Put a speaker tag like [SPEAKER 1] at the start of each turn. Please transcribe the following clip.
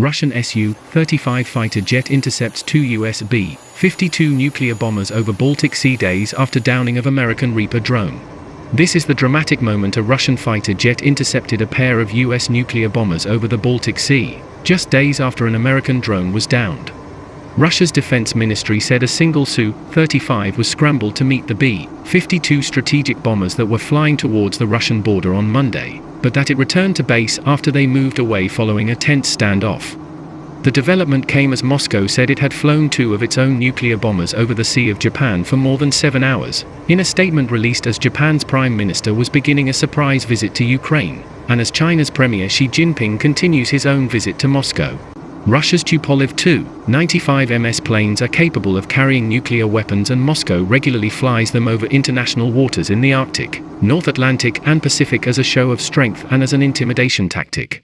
[SPEAKER 1] Russian Su-35 fighter jet intercepts two US B-52 nuclear bombers over Baltic Sea days after downing of American Reaper drone. This is the dramatic moment a Russian fighter jet intercepted a pair of US nuclear bombers over the Baltic Sea, just days after an American drone was downed. Russia's defense ministry said a single Su-35 was scrambled to meet the B-52 strategic bombers that were flying towards the Russian border on Monday, but that it returned to base after they moved away following a tense standoff. The development came as Moscow said it had flown two of its own nuclear bombers over the Sea of Japan for more than seven hours, in a statement released as Japan's Prime Minister was beginning a surprise visit to Ukraine, and as China's Premier Xi Jinping continues his own visit to Moscow. Russia's Tupolev Tu-95 MS planes are capable of carrying nuclear weapons and Moscow regularly flies them over international waters in the Arctic, North Atlantic and Pacific as a show of strength and as an intimidation tactic.